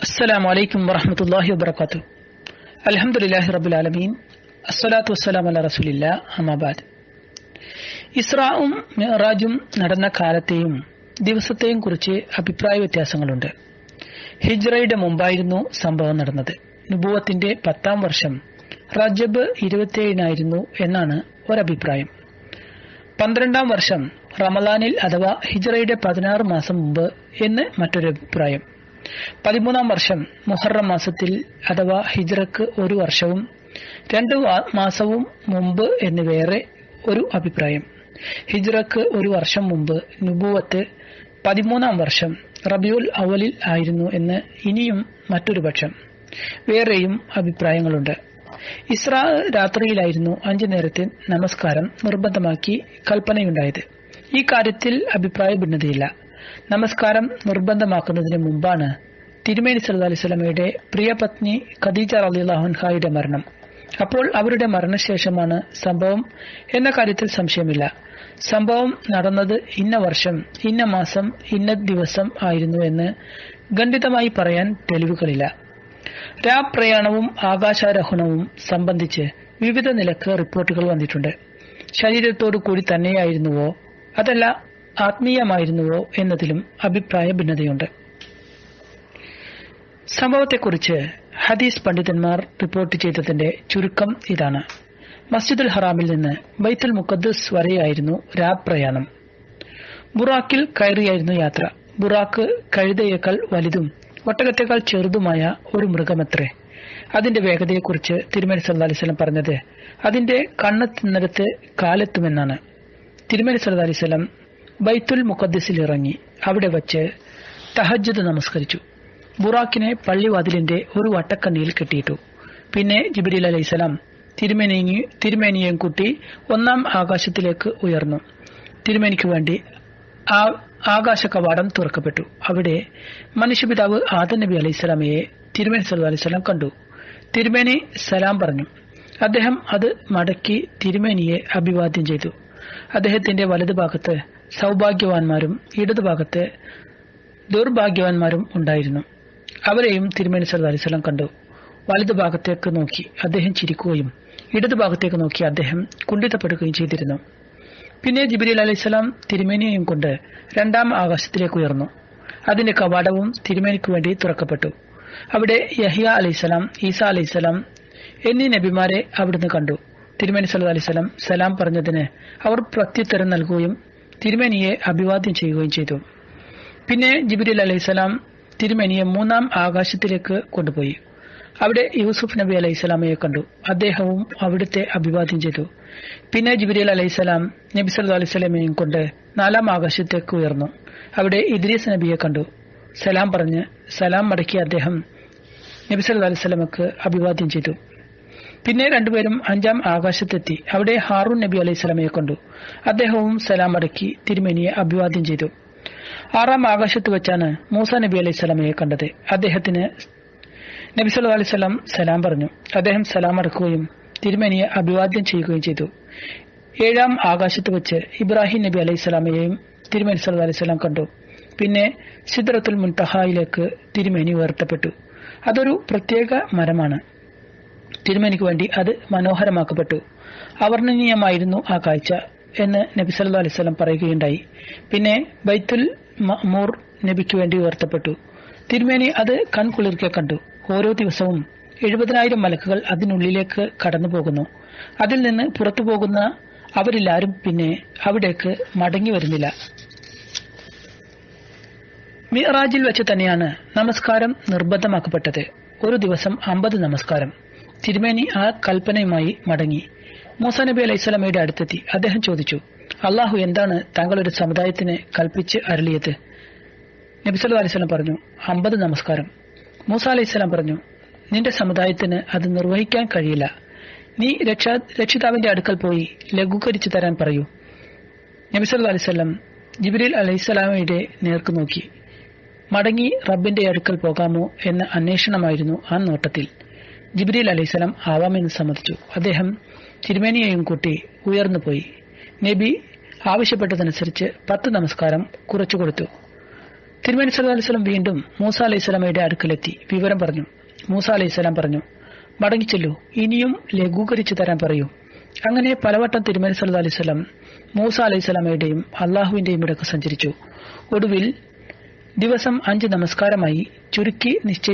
السلام عليكم ورحمة الله وبركاته الحمد لله رب العالمين الصلاة والسلام على رسول الله أما بعد ഇസ്രാവും മിറാജും നടന്ന കാലത്തെയും ദിവസത്തെയും കുറിച്ച് അഭിപ്രായ വ്യത്യാസങ്ങളുണ്ട് ഹിജ്റയുടെ മുമ്പായിരുന്നു സംഭവം നടന്നത് നുബുവത്തിന്റെ പത്താം വർഷം റജബ് ഇരുപത്തിയേഴിനായിരുന്നു എന്നാണ് ഒരഭിപ്രായം പന്ത്രണ്ടാം വർഷം റമലാനിൽ അഥവാ ഹിജ്റയുടെ പതിനാറ് മാസം മുമ്പ് എന്ന് മറ്റൊരു അഭിപ്രായം പതിമൂന്നാം വർഷം മുഹറം മാസത്തിൽ അഥവാ ഹിജ്റക്ക് ഒരു വർഷവും രണ്ട് മാസവും മുമ്പ് എന്ന് വേറെ ഒരു അഭിപ്രായം. ഹിജ്റക്ക് ഒരു വർഷം മുമ്പ് നുബുവത്ത് പതിമൂന്നാം വർഷം റബിയുൽ അവലിൽ ആയിരുന്നു എന്ന് ഇനിയും മറ്റൊരു പക്ഷം വേറെയും അഭിപ്രായങ്ങളുണ്ട്. ഇസ്രാ രാത്രിയിലായിരുന്നു അഞ്ചു നേരത്തെ നമസ്കാരം നിർബന്ധമാക്കി കൽപ്പനയുണ്ടായത്. ഈ കാര്യത്തിൽ അഭിപ്രായ ഭിന്നതയില്ല. നമസ്കാരം നിർബന്ധമാക്കുന്നതിന് മുമ്പാണ് തിരുമേനി സല്ലു അലൈഹി സ്വലമയുടെ പ്രിയപത്നി ഖദീജ അലിഹുൻഹായുടെ മരണം. അപ്പോൾ അവരുടെ മരണശേഷമാണ് സംഭവം എന്ന കാര്യത്തിൽ സംശയമില്ല. സംഭവം നടന്നത് ഇന്ന വർഷം ഇന്ന മാസം ഇന്ന ദിവസം ആയിരുന്നു എന്ന് ഖണ്ഡിതമായി പറയാൻ തെളിവുകളില്ല. രാപ്രയാണവും ആകാശാരോഹണവും സംബന്ധിച്ച് വിവിധ നിലയ്ക്ക് റിപ്പോർട്ടുകൾ വന്നിട്ടുണ്ട്. ശരീരത്തോടു കൂടി തന്നെയായിരുന്നുവോ? അതല്ല ആത്മീയമായിരുന്നുവോ എന്നതിലും അഭിപ്രായ ഭിന്നതയുണ്ട്. സംഭവത്തെക്കുറിച്ച് ഹദീസ് പണ്ഡിതന്മാർ റിപ്പോർട്ട് ചെയ്തതിന്റെ ചുരുക്കം ഇതാണ്. മസ്ജിദുൽ ഹറാമിൽ നിന്ന് ബൈത്തുൽ മുഖദ്ദസ് വരെയായിരുന്നു രാബ് പ്രയാണം. ബുറാക്കിൽ കയറിയായിരുന്നു യാത്ര. ബുറാക്ക് കഴുതയേക്കാൾ വലുതും ഒട്ടകത്തേക്കാൾ ചെറുതുമായ ഒരു മൃഗമത്രേ. അതിന്റെ വേഗതയെക്കുറിച്ച് തിരുമേനി സല്ലാ അലിസ്ലം പറഞ്ഞത് അതിന്റെ കണ്ണെത്തുന്നിടത്ത് കാലെത്തുമെന്നാണ്. തിരുമേനി സല്ലാ അലിസ്ലം ബൈത്തുൽ മുഖദ്സിൽ ഇറങ്ങി. അവിടെ വച്ച് തഹജ്ജദ് നമസ്കരിച്ചു. ബുറാക്കിനെ പള്ളിവാതിലിന്റെ ഒരു വട്ടക്കണ്ണിയിൽ കെട്ടിയിട്ടു. പിന്നെ ജിബിരിൽ അലൈസലാം തിരുമേനി തിരുമേനിയെയും കൂട്ടി ഒന്നാം ആകാശത്തിലേക്ക് ഉയർന്നു. തിരുമേനിക്ക് വേണ്ടി ആകാശ കവാടം തുറക്കപ്പെട്ടു. അവിടെ മനുഷ്യപിതാവ് ആദൻ നബി അലൈഹിസ്ലാമയെ തിരുമേനി സല്ലു അലൈഹിസ്ലാം കണ്ടു. തിരുമേനി സലാം പറഞ്ഞു. അദ്ദേഹം അത് മടക്കി തിരുമേനിയെ അഭിവാദ്യം ചെയ്തു. അദ്ദേഹത്തിന്റെ വലതുഭാഗത്ത് സൗഭാഗ്യവാന്മാരും ഇടതുഭാഗത്തെ ദുർഭാഗ്യവാന്മാരും ഉണ്ടായിരുന്നു. അവരെയും തിരുമേനി സല്ലു അലിസ്ലാം കണ്ടു. വലതുഭാഗത്തേക്ക് നോക്കി അദ്ദേഹം ചിരിക്കുകയും ഇടതുഭാഗത്തേക്ക് നോക്കി അദ്ദേഹം കുണ്ഠിതപ്പെടുകയും ചെയ്തിരുന്നു. പിന്നെ ജിബിരിൽ അലൈഹിസ്സലാം തിരുമേനിയെയും കൊണ്ട് രണ്ടാം ആകാശത്തിലേക്ക് ഉയർന്നു. അതിന്റെ കവാടവും തിരുമേനിക്ക് വേണ്ടി തുറക്കപ്പെട്ടു. അവിടെ യഹിയ അലൈഹിസ്സലാം ഈസ അലൈഹിസ്സലാം എന്നീ നബിമാരെ അവിടുന്ന് കണ്ടു. തിരുമേനി സല്ലു അലൈഹിസ്സലാം സലാം പറഞ്ഞതിന് അവർ പ്രത്യുത്തരം നൽകുകയും തിരുമേനിയെ അഭിവാദ്യം ചെയ്യുകയും ചെയ്തു. പിന്നെ ജിബിരിൽ അലൈഹിസ്സലാം തിരുമേനിയെ മൂന്നാം ആകാശത്തിലേക്ക് കൊണ്ടുപോയി. അവിടെ യൂസുഫ് നബി അലൈഹി സ്വലാമയെ കണ്ടു. അദ്ദേഹവും അവിടുത്തെ അഭിവാദ്യം ചെയ്തു. പിന്നെ ജിബിരിൽ അലൈഹിസ്സലാം നബി സല്ലു അലൈഹി സ്വലമയും കൊണ്ട് നാലാം ആകാശത്തേക്ക് ഉയർന്നു. അവിടെ ഇദ്രീസ് നബിയെ കണ്ടു. സലാം പറഞ്ഞ് സലാം മടക്കിയ അദ്ദേഹം നബി സല്ലു അലൈഹി സ്വലമക്ക് അഭിവാദ്യം ചെയ്തു. പിന്നെ രണ്ടുപേരും അഞ്ചാം ആകാശത്തെത്തി. അവിടെ ഹാറൂൺ നബി അലൈഹി സ്വലമയെ കണ്ടു. അദ്ദേഹവും സലാം അടക്കി തിരുമേനിയെ അഭിവാദ്യം ചെയ്തു. ആറാം ആകാശത്ത് വെച്ചാണ് മൂസ നബി അലൈഹി സ്വലമയെ കണ്ടത്. അദ്ദേഹത്തിന് നബി സല്ലു അലൈഹി സ്വലം സലാം പറഞ്ഞു. അദ്ദേഹം സലാം അടക്കുകയും തിരുമേനിയെ അഭിവാദ്യം ചെയ്യുകയും ചെയ്തു. ഏഴാം ആകാശത്ത് വെച്ച് ഇബ്രാഹിം നബി അലൈഹി സ്വലാമയെയും തിരുമേനി സല്ലു അലൈഹി സ്വലാം കണ്ടു. പിന്നെ സിദ്രത്തുൽ മുൻതഹായിലേക്ക് തിരുമേനി ഉയർത്തപ്പെട്ടു. അതൊരു പ്രത്യേക മരമാണ്. തിരുമേനിക്ക് വേണ്ടി അത് മനോഹരമാക്കപ്പെട്ടു. അവർണനീയമായിരുന്നു ആ കാഴ്ച എന്ന് നബി സല്ലു അലൈഹി പറയുകയുണ്ടായി. പിന്നെ ബൈത്തുൽ മൂർ നബിക്ക് വേണ്ടി ഉയർത്തപ്പെട്ടു. തിരുമേനി അത് കൺകുളിർക്കെ കണ്ടു. ഓരോ ദിവസവും എഴുപതിനായിരം മലക്കുകൾ അതിനുള്ളിലേക്ക് കടന്നു പോകുന്നു അതിൽ നിന്ന് പുറത്തു പോകുന്ന അവരിലാരും പിന്നെ അവിടേക്ക് മടങ്ങി വരുന്നില്ല. മിറാജിൽ വെച്ച് തന്നെയാണ് നമസ്കാരം നിർബന്ധമാക്കപ്പെട്ടത്. ഒരു ദിവസം അമ്പത് നമസ്കാരം. തിരുമേനി ആ കൽപ്പനയുമായി മടങ്ങി. മൂസ നബി അലൈഹിസ്വലമയുടെ അടുത്തെത്തി. അദ്ദേഹം ചോദിച്ചു അള്ളാഹു എന്താണ് താങ്കളൊരു സമുദായത്തിന് കൽപ്പിച്ച് അരളിയത്? നബി സല്ലു അലൈഹി പറഞ്ഞു അമ്പത് നമസ്കാരം. മൂസ അലൈഹിസ്സലാം പറഞ്ഞു നിന്റെ സമുദായത്തിന് അത് നിർവഹിക്കാൻ കഴിയില്ല. നീ രക്ഷാ രക്ഷിതാവിന്റെ അടുക്കൽ പോയി ലഘൂകരിച്ചു തരാൻ പറയൂ. നബി സല്ലു അലൈവല്ലം ജിബിരിൽ അലൈഹിസ്സലാമയുടെ നേർക്ക് നോക്കി. മടങ്ങി റബ്ബിന്റെ അടുക്കൽ പോകാമോ? എന്ന അന്വേഷണമായിരുന്നു ആ നോട്ടത്തിൽ. ജിബ്രീൽ അലൈഹിസ്സലാം ആവാമെന്ന് സമ്മതിച്ചു. അദ്ദേഹം തിരുമേനിയെയും കൂട്ടി ഉയർന്നുപോയി നബി ആവശ്യപ്പെട്ടതനുസരിച്ച് പത്ത് നമസ്കാരം കുറച്ചു കൊടുത്തു. തിരുമേനി സല്ലല്ലാഹു അലൈഹി വസല്ലം വീണ്ടും മൂസ അലൈഹി സ്വലാമയുടെ അടുക്കലെത്തി വിവരം പറഞ്ഞു. മൂസ അലൈഹി സ്വലാം പറഞ്ഞു മടങ്ങിച്ചെല്ലൂ ഇനിയും ലഘൂകരിച്ചു തരാൻ പറയൂ. അങ്ങനെ പലവട്ടം തിരുമേനി സല്ലല്ലാഹു അലൈഹി വസല്ലം മൂസ അലൈഹി സ്വലാമയുടെയും അള്ളാഹുവിന്റെയും ഇടയ്ക്ക് സഞ്ചരിച്ചു. ഒടുവിൽ ദിവസം അഞ്ച് നമസ്കാരമായി ചുരുക്കി നിശ്ചയിച്ച